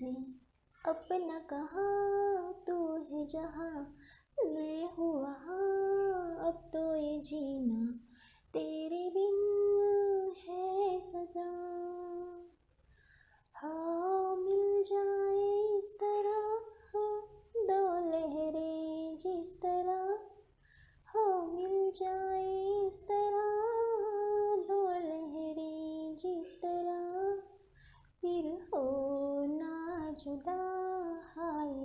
से अपना कहा तू है जहाँ मैं हूँ वहाँ। अब तो ये जीना तेरे बिन है सजा। हाँ मिल जाए इस तरह दो लहरें जिस तरह जुदा हाय।